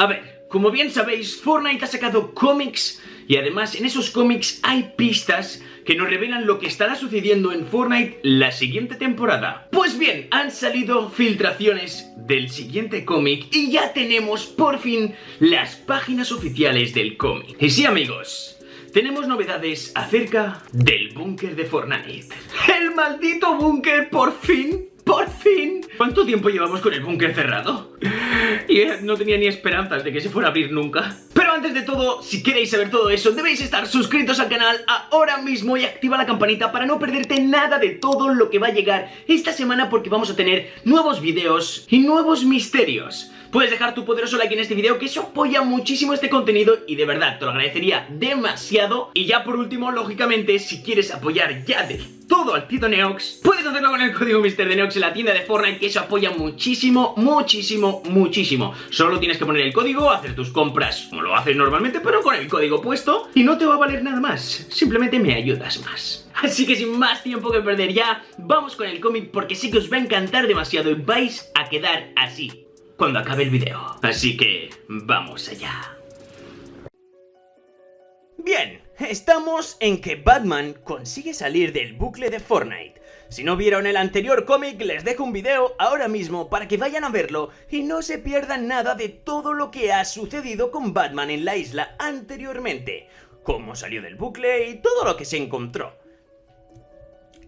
A ver, como bien sabéis, Fortnite ha sacado cómics y además en esos cómics hay pistas que nos revelan lo que estará sucediendo en Fortnite la siguiente temporada. Pues bien, han salido filtraciones del siguiente cómic y ya tenemos por fin las páginas oficiales del cómic. Y sí amigos, tenemos novedades acerca del búnker de Fortnite. ¡El maldito búnker por fin! ¡Por fin! ¿Cuánto tiempo llevamos con el búnker cerrado? Y no tenía ni esperanzas de que se fuera a abrir nunca. Pero antes de todo, si queréis saber todo eso, debéis estar suscritos al canal ahora mismo y activa la campanita para no perderte nada de todo lo que va a llegar esta semana porque vamos a tener nuevos videos y nuevos misterios. Puedes dejar tu poderoso like en este video que eso apoya muchísimo este contenido y de verdad te lo agradecería demasiado. Y ya por último, lógicamente, si quieres apoyar ya de todo al Tito Neox, puedes hacerlo con el código Mister de Neox en la tienda de Fortnite que eso apoya muchísimo, muchísimo, muchísimo. Solo tienes que poner el código, hacer tus compras como lo haces normalmente, pero con el código puesto y no te va a valer nada más. Simplemente me ayudas más. Así que sin más tiempo que perder ya, vamos con el cómic porque sé que os va a encantar demasiado y vais a quedar así cuando acabe el video. Así que vamos allá. Bien, estamos en que Batman consigue salir del bucle de Fortnite. Si no vieron el anterior cómic, les dejo un video ahora mismo para que vayan a verlo y no se pierdan nada de todo lo que ha sucedido con Batman en la isla anteriormente, cómo salió del bucle y todo lo que se encontró.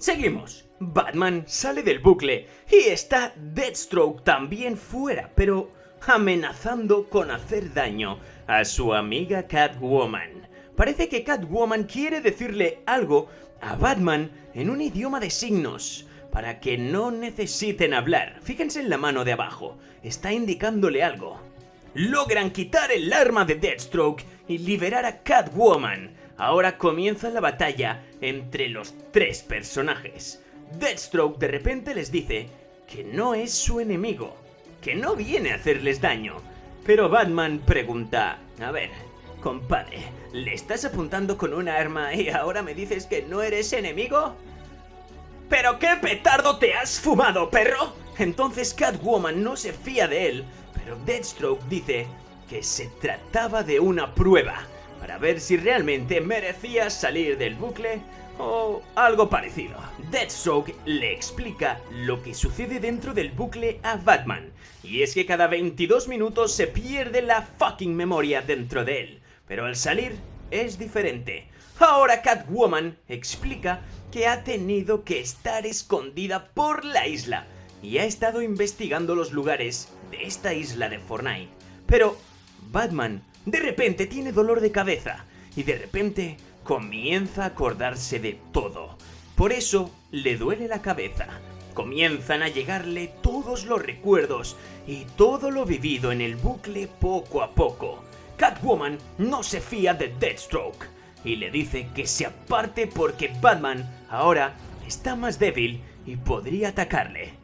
Seguimos. Batman sale del bucle y está Deathstroke también fuera, pero amenazando con hacer daño a su amiga Catwoman. Parece que Catwoman quiere decirle algo a Batman en un idioma de signos, para que no necesiten hablar. Fíjense en la mano de abajo, está indicándole algo. Logran quitar el arma de Deathstroke y liberar a Catwoman. Ahora comienza la batalla entre los tres personajes. Deathstroke de repente les dice que no es su enemigo, que no viene a hacerles daño. Pero Batman pregunta, a ver, compadre, ¿le estás apuntando con una arma y ahora me dices que no eres enemigo? ¿Pero qué petardo te has fumado, perro? Entonces Catwoman no se fía de él, pero Deathstroke dice que se trataba de una prueba para ver si realmente merecía salir del bucle o algo parecido. Deathstroke le explica lo que sucede dentro del bucle a Batman, y es que cada 22 minutos se pierde la fucking memoria dentro de él, pero al salir es diferente. Ahora Catwoman explica que ha tenido que estar escondida por la isla y ha estado investigando los lugares de esta isla de Fortnite. Pero Batman de repente tiene dolor de cabeza y de repente comienza a acordarse de todo. Por eso le duele la cabeza. Comienzan a llegarle todos los recuerdos y todo lo vivido en el bucle poco a poco. Catwoman no se fía de Deathstroke y le dice que se aparte porque Batman ahora está más débil y podría atacarle.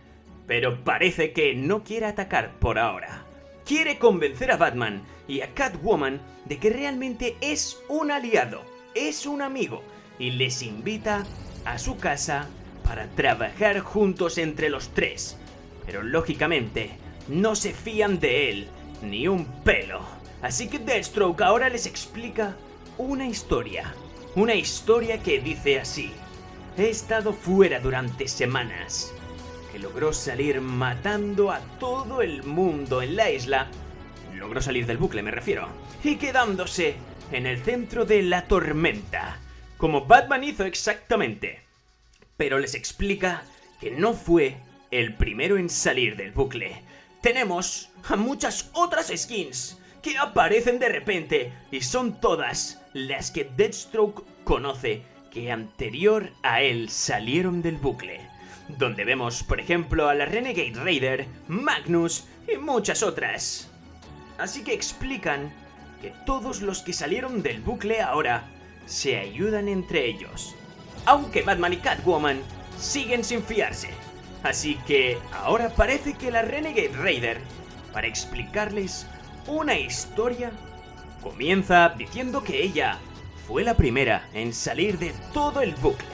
Pero parece que no quiere atacar por ahora. Quiere convencer a Batman y a Catwoman de que realmente es un aliado es un amigo y les invita a su casa para trabajar juntos entre los tres. Pero lógicamente no se fían de él ni un pelo. Así que Deathstroke ahora les explica una historia. Una historia que dice así. He estado fuera durante semanas. Que logró salir matando a todo el mundo en la isla. Logró salir del bucle, me refiero. Y quedándose en el centro de la tormenta, como Batman hizo exactamente. Pero les explica que no fue el primero en salir del bucle. Tenemos a muchas otras skins que aparecen de repente y son todas las que Deathstroke conoce que anterior a él salieron del bucle. Donde vemos, por ejemplo, a la Renegade Raider, Magnus y muchas otras. Así que explican que todos los que salieron del bucle ahora se ayudan entre ellos. Aunque Batman y Catwoman siguen sin fiarse. Así que ahora parece que la Renegade Raider, para explicarles una historia, comienza diciendo que ella fue la primera en salir de todo el bucle.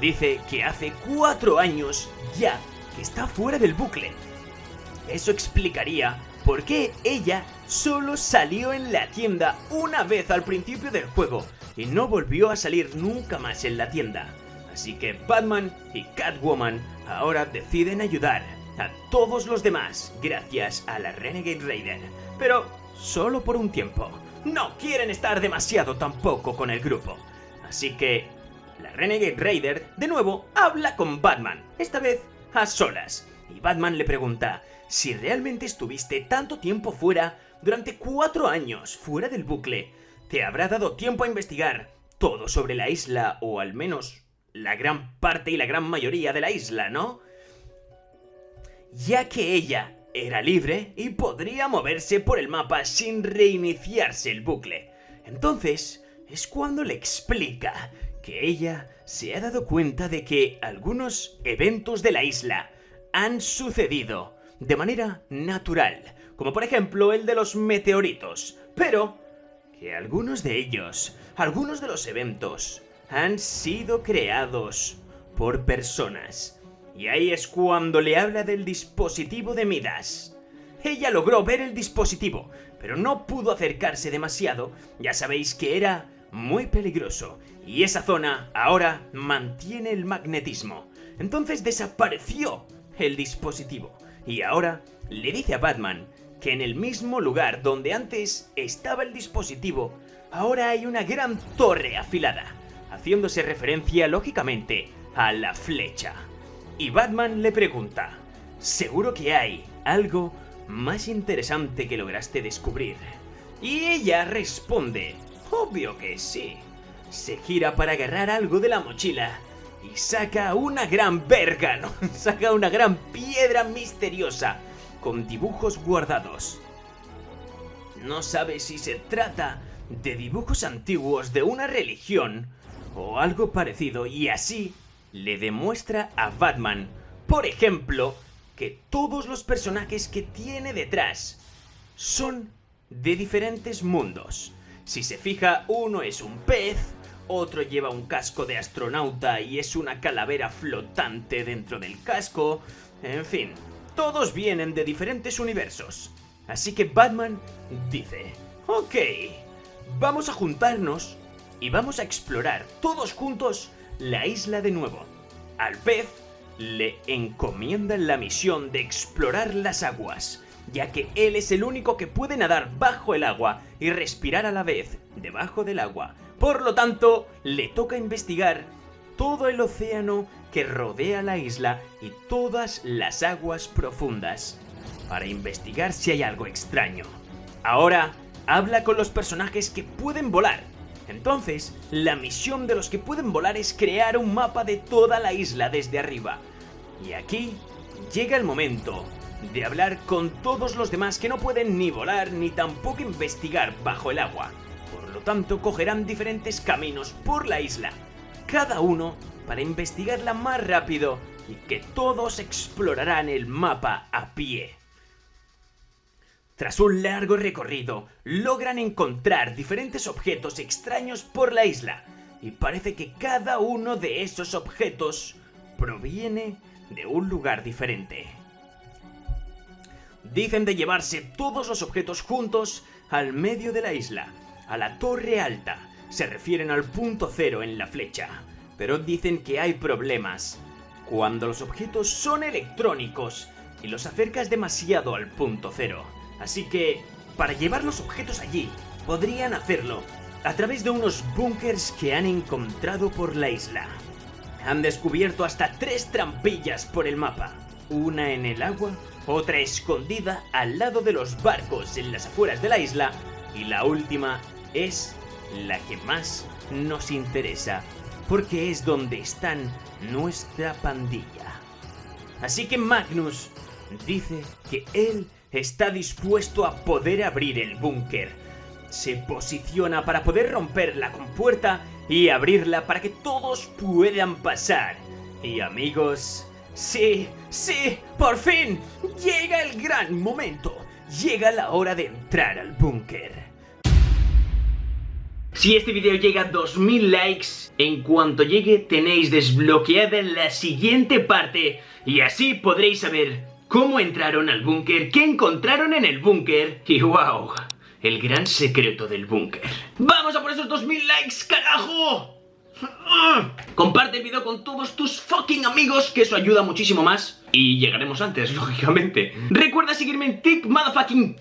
Dice que hace cuatro años ya que está fuera del bucle. Eso explicaría por qué ella solo salió en la tienda una vez al principio del juego y no volvió a salir nunca más en la tienda. Así que Batman y Catwoman ahora deciden ayudar a todos los demás gracias a la Renegade Raider, pero solo por un tiempo. No quieren estar demasiado tampoco con el grupo. Así que la Renegade Raider de nuevo habla con Batman, esta vez a solas. Y Batman le pregunta si realmente estuviste tanto tiempo fuera durante cuatro años fuera del bucle. Te habrá dado tiempo a investigar todo sobre la isla, o al menos la gran parte y la gran mayoría de la isla, ¿no? Ya que ella era libre y podría moverse por el mapa sin reiniciarse el bucle. Entonces, es cuando le explica que ella se ha dado cuenta de que algunos eventos de la isla han sucedido de manera natural, como por ejemplo el de los meteoritos, pero que algunos de ellos, algunos de los eventos, han sido creados por personas. Y ahí es cuando le habla del dispositivo de Midas. Ella logró ver el dispositivo, pero no pudo acercarse demasiado, ya sabéis que era muy peligroso, y esa zona ahora mantiene el magnetismo. Entonces desapareció el dispositivo, y ahora le dice a Batman que en el mismo lugar donde antes estaba el dispositivo, ahora hay una gran torre afilada, haciéndose referencia lógicamente a la flecha. Y Batman le pregunta, ¿seguro que hay algo más interesante que lograste descubrir? Y ella responde, obvio que sí. Se gira para agarrar algo de la mochila y saca una gran verga, ¿no? saca una gran piedra misteriosa con dibujos guardados. No sabe si se trata de dibujos antiguos de una religión o algo parecido y así le demuestra a Batman, por ejemplo, que todos los personajes que tiene detrás son de diferentes mundos. Si se fija, uno es un pez, otro lleva un casco de astronauta y es una calavera flotante dentro del casco, en fin, todos vienen de diferentes universos. Así que Batman dice, ok, vamos a juntarnos y vamos a explorar todos juntos la isla de nuevo. Al pez le encomiendan la misión de explorar las aguas, ya que él es el único que puede nadar bajo el agua y respirar a la vez debajo del agua. Por lo tanto, le toca investigar todo el océano que rodea la isla y todas las aguas profundas, para investigar si hay algo extraño. Ahora, habla con los personajes que pueden volar entonces, la misión de los que pueden volar es crear un mapa de toda la isla desde arriba. Y aquí llega el momento de hablar con todos los demás que no pueden ni volar ni tampoco investigar bajo el agua. Tanto, cogerán diferentes caminos por la isla, cada uno para investigarla más rápido y que todos explorarán el mapa a pie. Tras un largo recorrido, logran encontrar diferentes objetos extraños por la isla, y parece que cada uno de esos objetos proviene de un lugar diferente. Dicen de llevarse todos los objetos juntos al medio de la isla, a la torre alta, se refieren al punto cero en la flecha, pero dicen que hay problemas. Cuando los objetos son electrónicos y los acercas demasiado al punto cero, Así que, para llevar los objetos allí, podrían hacerlo a través de unos búnkers que han encontrado por la isla. Han descubierto hasta tres trampillas por el mapa, una en el agua, otra escondida al lado de los barcos en las afueras de la isla y la última es la que más nos interesa, porque es donde están nuestra pandilla. Así que Magnus dice que él está dispuesto a poder abrir el búnker. Se posiciona para poder romper la compuerta y abrirla para que todos puedan pasar. Y amigos, sí, sí, por fin, llega el gran momento. Llega la hora de entrar al búnker. Si este video llega a 2000 likes, en cuanto llegue tenéis desbloqueada la siguiente parte y así podréis saber cómo entraron al búnker, qué encontraron en el búnker y wow, el gran secreto del búnker. ¡Vamos a por esos 2000 likes, carajo! Comparte el video con todos tus fucking amigos, que eso ayuda muchísimo más. Y llegaremos antes, lógicamente. Recuerda seguirme en Tick Motherfucking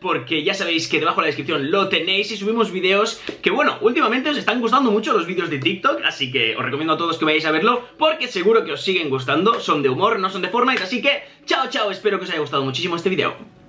porque ya sabéis que debajo de la descripción lo tenéis y subimos vídeos que, bueno, últimamente os están gustando mucho los vídeos de TikTok, así que os recomiendo a todos que vayáis a verlo, porque seguro que os siguen gustando. Son de humor, no son de Fortnite, así que chao, chao, espero que os haya gustado muchísimo este video.